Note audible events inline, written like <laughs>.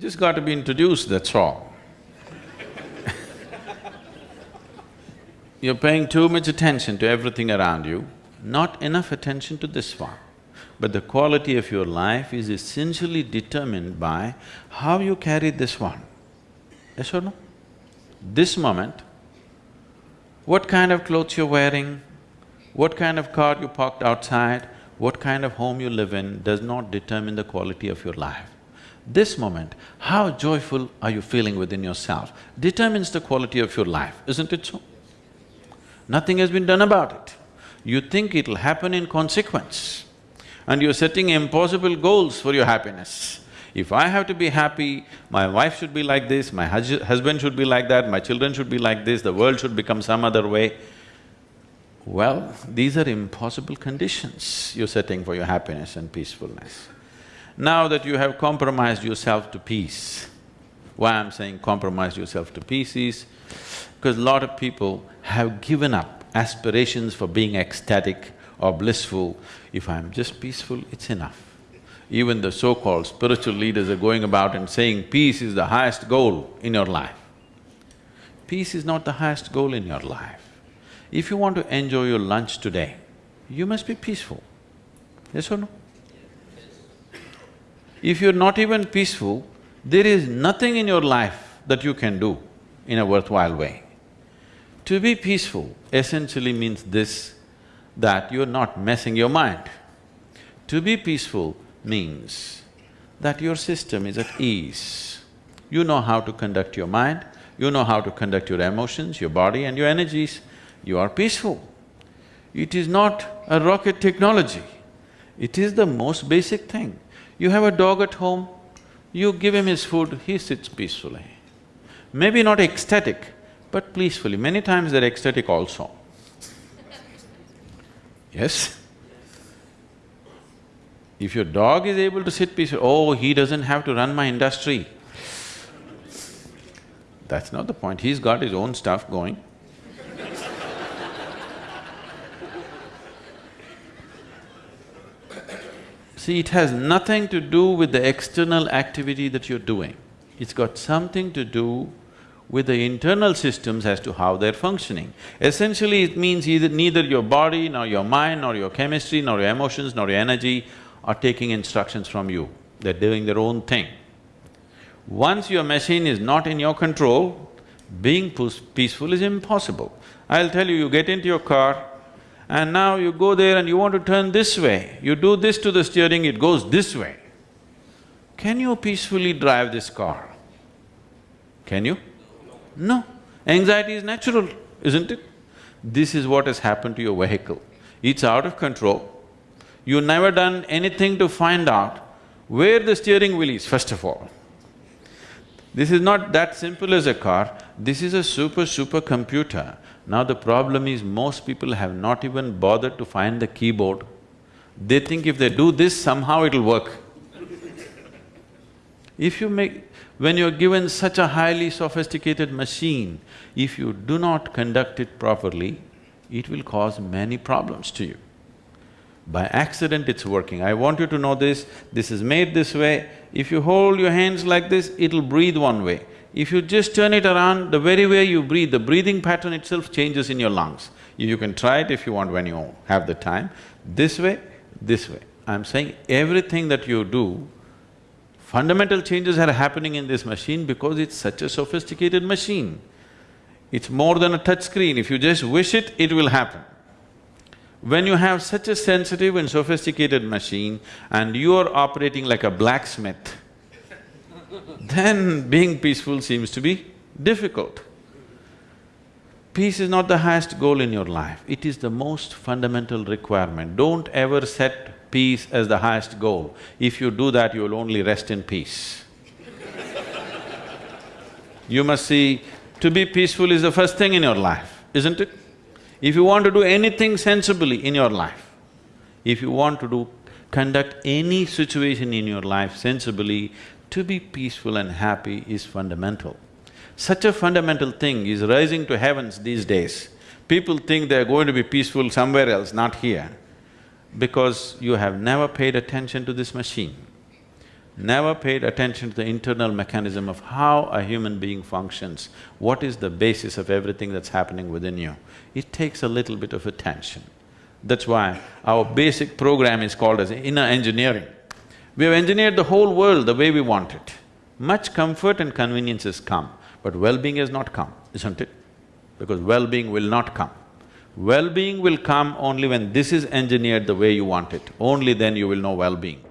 Just got to be introduced, that's all. <laughs> You're paying too much attention to everything around you, not enough attention to this one. But the quality of your life is essentially determined by how you carry this one. Yes or no? This moment, what kind of clothes you're wearing, what kind of car you parked outside, what kind of home you live in does not determine the quality of your life. This moment, how joyful are you feeling within yourself determines the quality of your life, isn't it so? Nothing has been done about it. You think it'll happen in consequence and you're setting impossible goals for your happiness. If I have to be happy, my wife should be like this, my hus husband should be like that, my children should be like this, the world should become some other way. Well, these are impossible conditions you're setting for your happiness and peacefulness. Now that you have compromised yourself to peace, why I'm saying compromise yourself to peace is, because a lot of people have given up aspirations for being ecstatic or blissful. If I'm just peaceful, it's enough. Even the so-called spiritual leaders are going about and saying peace is the highest goal in your life. Peace is not the highest goal in your life. If you want to enjoy your lunch today, you must be peaceful. Yes or no? If you're not even peaceful, there is nothing in your life that you can do in a worthwhile way. To be peaceful essentially means this, that you're not messing your mind. To be peaceful means that your system is at ease. You know how to conduct your mind, you know how to conduct your emotions, your body and your energies, you are peaceful. It is not a rocket technology, it is the most basic thing. You have a dog at home, you give him his food, he sits peacefully. Maybe not ecstatic, but peacefully. Many times they're ecstatic also. Yes? If your dog is able to sit peacefully, oh, he doesn't have to run my industry. That's not the point, he's got his own stuff going. See, it has nothing to do with the external activity that you're doing. It's got something to do with the internal systems as to how they're functioning. Essentially, it means either neither your body, nor your mind, nor your chemistry, nor your emotions, nor your energy are taking instructions from you. They're doing their own thing. Once your machine is not in your control, being peaceful is impossible. I'll tell you, you get into your car and now you go there and you want to turn this way, you do this to the steering, it goes this way. Can you peacefully drive this car? Can you? No. Anxiety is natural, isn't it? This is what has happened to your vehicle. It's out of control. You've never done anything to find out where the steering wheel is, first of all. This is not that simple as a car, this is a super, super computer. Now the problem is most people have not even bothered to find the keyboard. They think if they do this, somehow it'll work. if you make… When you're given such a highly sophisticated machine, if you do not conduct it properly, it will cause many problems to you. By accident it's working. I want you to know this, this is made this way. If you hold your hands like this, it'll breathe one way. If you just turn it around, the very way you breathe, the breathing pattern itself changes in your lungs. You can try it if you want when you have the time. This way, this way. I'm saying everything that you do, fundamental changes are happening in this machine because it's such a sophisticated machine. It's more than a touch screen, if you just wish it, it will happen. When you have such a sensitive and sophisticated machine and you are operating like a blacksmith, then being peaceful seems to be difficult. Peace is not the highest goal in your life, it is the most fundamental requirement. Don't ever set peace as the highest goal. If you do that, you will only rest in peace. <laughs> you must see, to be peaceful is the first thing in your life, isn't it? If you want to do anything sensibly in your life, if you want to do… conduct any situation in your life sensibly, to be peaceful and happy is fundamental. Such a fundamental thing is rising to heavens these days. People think they're going to be peaceful somewhere else, not here, because you have never paid attention to this machine. never paid attention to the internal mechanism of how a human being functions, what is the basis of everything that's happening within you, it takes a little bit of attention. That's why our basic program is called as inner engineering. We have engineered the whole world the way we want it. Much comfort and convenience has come, but well-being has not come, isn't it? Because well-being will not come. Well-being will come only when this is engineered the way you want it, only then you will know well-being.